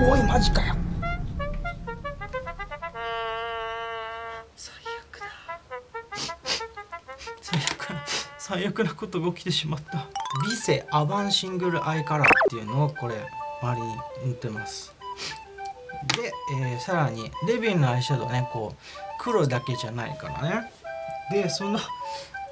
おいマジかよ。最悪だ。最悪な最悪なことが起きてしまった。ビセアバンシングルアイカラーっていうのをこれ周りに塗ってます。で、えー、さらにデビューのアイシャドウねこう黒だけじゃないからね。でその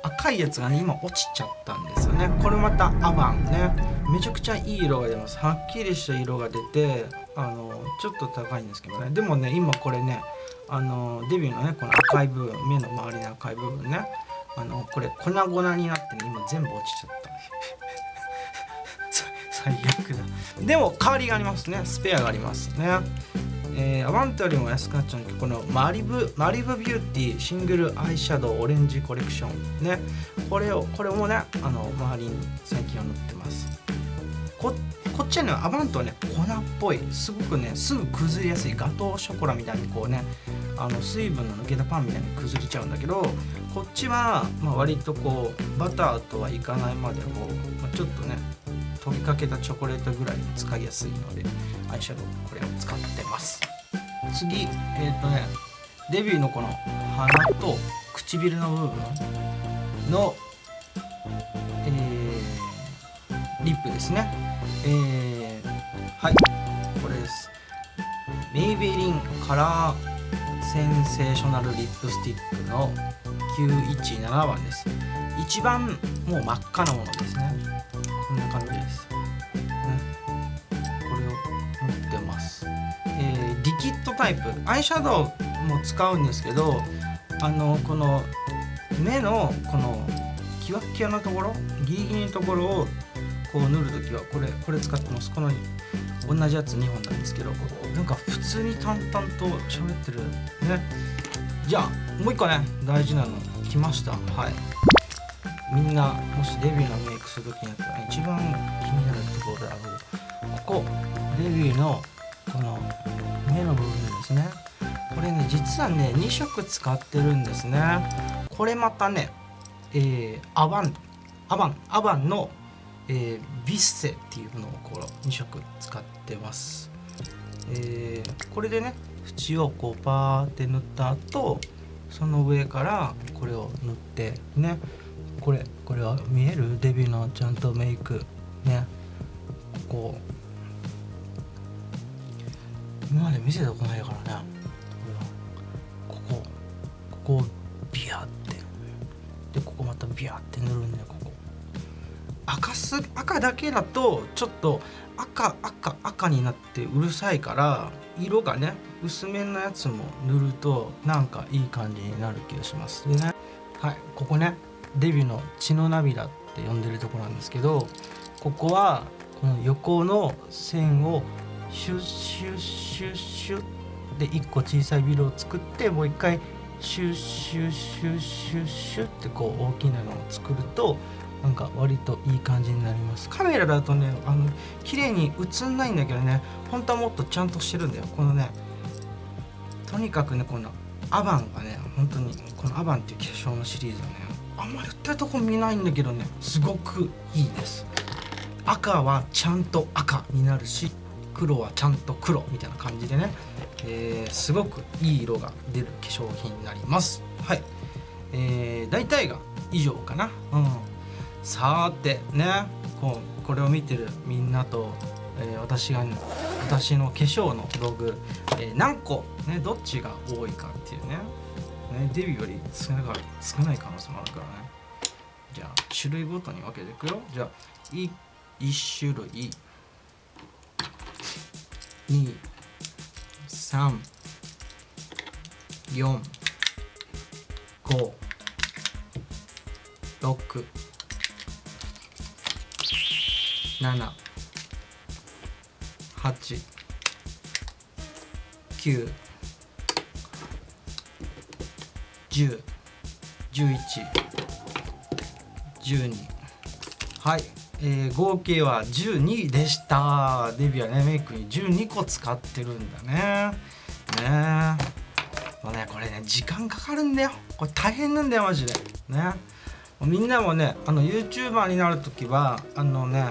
赤いやつがね今落ちちゃったんですよね。これまたアバンね。めちゃくちゃいい色が出ます。はっきりした色が出てあのちょっと高いんですけどね。でもね今これねあのデビューのねこの赤い部分目の周りの赤い部分ね。あのこれ粉々になってね今全部落ちちゃった。最悪だ。でも代わりがありますね。スペアがありますね。えー、アバントよりも安くなっちゃうんだけどこのマリブマリブビューティーシングルアイシャドウオレンジコレクションね。これをこれもねあの周りに最近は塗ってます。ここっちはねアバントはね粉っぽい。すごくねすぐ崩れやすい。ガトーショコラみたいにこうねあの水分の抜けたパンみたいに崩れちゃうんだけどこっちは、まあ、割とこうバターとはいかないまでこう、まあ、ちょっとね溶けかけたチョコレートぐらい使いやすいのでアイシャドウこれを使ってます。次えっ、ー、とねデビューのこの鼻と唇の部分の、えー、リップですね。えー、はいこれです。メイベリンカラーセンセーショナルリップスティックの917番です。一番もう真っ赤なものですね。こんな感じです、ね、これを塗ってます。えー、リキッドタイプ。アイシャドウも使うんですけどあのこの目のこのキワッキワのところ？ギリギリのところをこう塗る時はこれこれ使ってます。この同じやつ2本なんですけどなんか普通に淡々と喋ってる。ね。じゃあもう一個ね。大事なの。来ました。はいみんなもしデビューのメイクする時にやったら一番気になるところであろうここデビューのこの目の部分ですね。これね実はね2色使ってるんですね。これまたねえー、アバンアバンアバンの、えー、ビッセっていうのをこう2色使ってます。えー、これでね縁をこうパーって塗った後その上からこれを塗ってね。これこれは見える？デビューのちゃんとメイク。ね。ここ今まで見せたことないからね。ここ。ここをビヤって。でここまたビヤって塗るんだよここ。赤す赤だけだとちょっと赤赤赤になってうるさいから色がね薄めのやつも塗るとなんかいい感じになる気がします。でね。はいここね。デビューの血の涙って呼んでるとこなんですけどここはこの横の線をシュッシュッシュッシュッで1個小さいビルを作ってもう一回シュッシュッシュッシュッシュッってこう大きなのを作るとなんか割といい感じになります。カメラだとねあの綺麗に映んないんだけどね本当はもっとちゃんとしてるんだよ。このねとにかくねこのアバンがね本当にこのアバンっていう化粧のシリーズはねあんまり売ってるとこ見ないんだけどねすごくいいです。赤はちゃんと赤になるし黒はちゃんと黒みたいな感じでね、えー、すごくいい色が出る化粧品になります。はい。えー、大体が以上かな。うん。さてねこうこれを見てるみんなと、えー、私が、ね、私の化粧の道具、えー、何個、ね、どっちが多いかっていうね。ねデビューより少ない少ない可能性もあるからね。じゃあ種類ごとに分けていくよ。じゃあ1種類。23456789 10 11 12はい。えー、合計は12でした。デビューはねメイクに12個使ってるんだね。ね。もうねこれね時間かかるんだよ。これ大変なんだよマジで。ね。みんなもねあの YouTuber になる時はあのね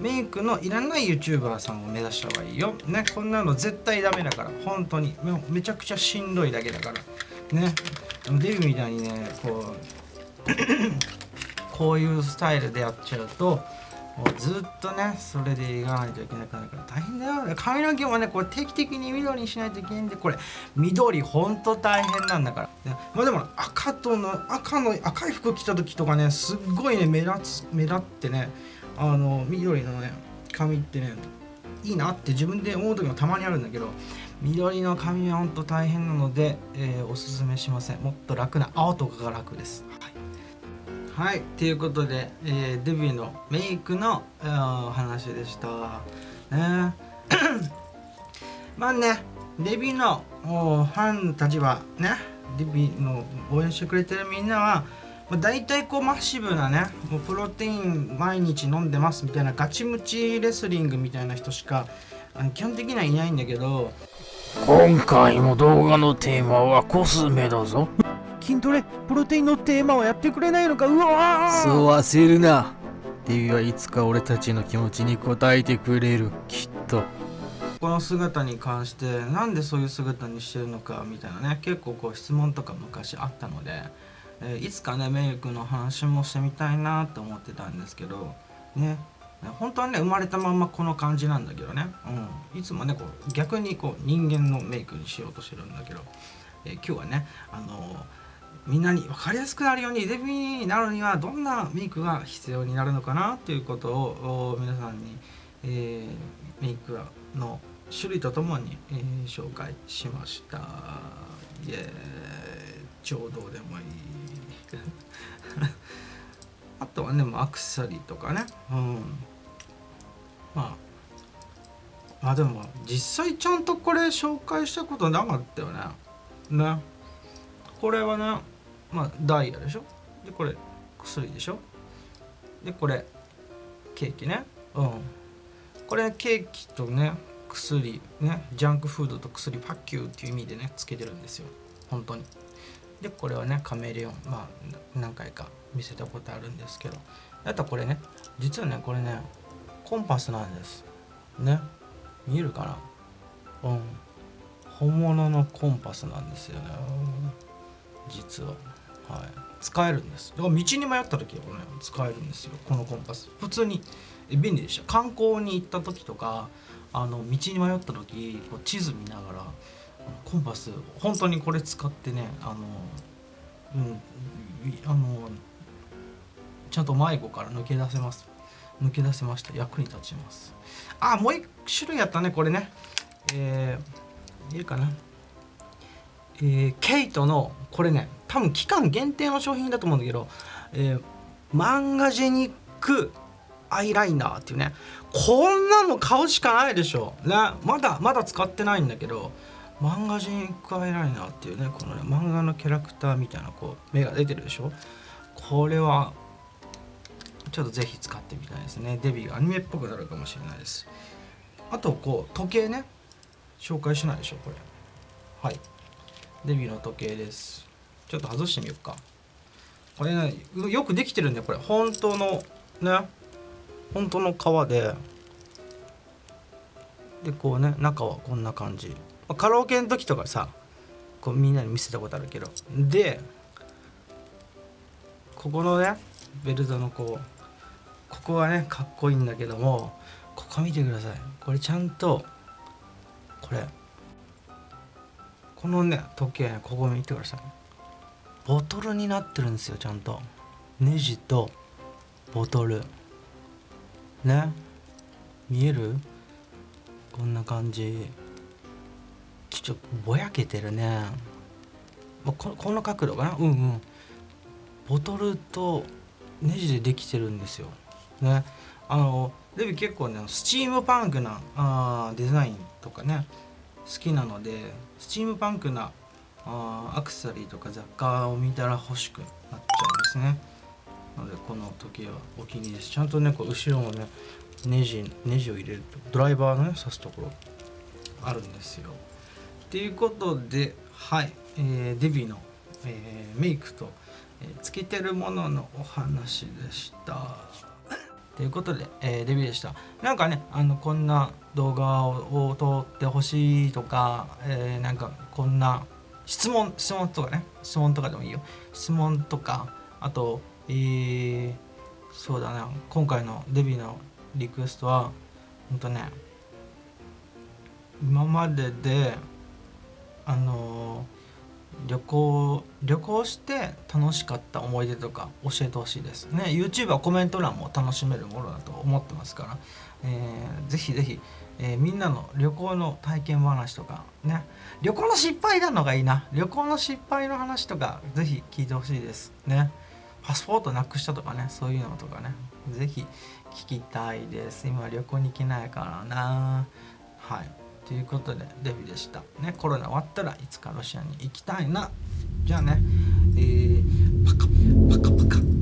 メイクのいらない YouTuber さんを目指した方がいいよ。ね。こんなの絶対ダメだから。本当に。めちゃくちゃしんどいだけだから。ね。デビューみたいにねこう こういうスタイルでやっちゃうともうずっとねそれでいかないといけなくなるから大変だよ。髪の毛もねこれ定期的に緑にしないといけないんでこれ緑ほんと大変なんだから、ね、まあでも赤との赤の赤い服着た時とかねすっごいね目立つ目立ってねあの緑のね髪ってねいいなって自分で思う時もたまにあるんだけど緑の髪はほんと大変なので、えー、おすすめしません。もっと楽な青とかが楽です。はい。ということで、えー、デビューのメイクの話でした。ね。まあねデビューのファンたちはねデビューの応援してくれてるみんなは、大体こうマッシブなねもうプロテイン毎日飲んでますみたいなガチムチレスリングみたいな人しか基本的にはいないんだけど今回も動画のテーマはコスメだぞ。筋トレプロテインのテーマをやってくれないのか？うわそう焦るな。デビはいつか俺たちの気持ちに応えてくれる。きっと。この姿に関してなんでそういう姿にしてるのかみたいなね。結構こう質問とか昔あったので、えー、いつかねメイクの話もしてみたいなと思ってたんですけどね本当はね生まれたまんまこの感じなんだけどね、うん、いつもねこう逆にこう人間のメイクにしようとしてるんだけど、えー、今日はねあのーみんなに分かりやすくなるようにデビューになるにはどんなメイクが必要になるのかなということを皆さんに、えー、メイクの種類とともに、えー、紹介しました。イエーちょうどでもいい。あとはねアクセサリーとかね。うん。まああでも実際ちゃんとこれ紹介したことなかったよね。ね。これはねまあダイヤでしょ？でこれ薬でしょ？でこれケーキね。うん。これケーキとね薬ねジャンクフードと薬パッキューっていう意味でねつけてるんですよ。本当に。でこれはねカメレオン。まあ何回か見せたことあるんですけど。あとこれね実はねこれねコンパスなんです。ね。見えるかな？うん。本物のコンパスなんですよね。実は。はい、使えるんです。だから道に迷った時はこれ、ね、使えるんですよ。このコンパス。普通に便利でした。観光に行った時とかあの道に迷った時こう地図見ながらコンパス本当にこれ使ってねあのうんあのちゃんと迷子から抜け出せます。抜け出せました。役に立ちます。あもう一種類やったねこれね。えー、いいかな。えー、ケイトのこれね多分期間限定の商品だと思うんだけど、えー、マンガジェニックアイライナーっていうね。こんなの買うしかないでしょ、ね、まだまだ使ってないんだけどマンガジェニックアイライナーっていうねこのね漫画のキャラクターみたいなこう目が出てるでしょ。これはちょっとぜひ使ってみたいですね。デビューアニメっぽくなるかもしれないです。あとこう時計ね。紹介しないでしょこれ。はい。デビューの時計です。ちょっと外してみようか。これねよくできてるんだよこれ。本当のね。本当の革で。でこうね中はこんな感じ。カラオケの時とかさこうみんなに見せたことあるけど。でここのねベルトのこうここはねかっこいいんだけどもここ見てください。これちゃんとこれこのね時計ここ見てください。ボトルになってるんですよちゃんと。ネジとボトル。ね？見える？こんな感じ。ちょっとぼやけてるね。ここの角度かな？うんうん。ボトルとネジでできてるんですよ。ね。あのデビ結構ねスチームパンクなあデザインとかね好きなのでスチームパンクなあアクセサリーとか雑貨を見たら欲しくなっちゃうんですね。なのでこの時計はお気に入りです。ちゃんとねこう後ろもねネジネジを入れるとドライバーのね刺すところあるんですよ。っていうことではい、えー、デビューの、えー、メイクと、えー、つけてるもののお話でした。ということで、えーデビューでした。なんかねあのこんな動画を撮ってほしいとか、えーなんかこんな質問質問とかね質問とかでもいいよ。質問とかあとえー、そうだな今回のデビューのリクエストはほんとね今までであのー旅行旅行して楽しかった思い出とか教えてほしいですね。YouTube はコメント欄も楽しめるものだと思ってますから、えーぜひぜひ、えーみんなの旅行の体験話とかね。旅行の失敗なのがいいな。旅行の失敗の話とかぜひ聞いてほしいですね。パスポートなくしたとかね。そういうのとかね。ぜひ聞きたいです。今旅行に行けないからな。はい。ということでデビューでした。ねコロナ終わったらいつかロシアに行きたいな。じゃあねえー、パカパカパカ。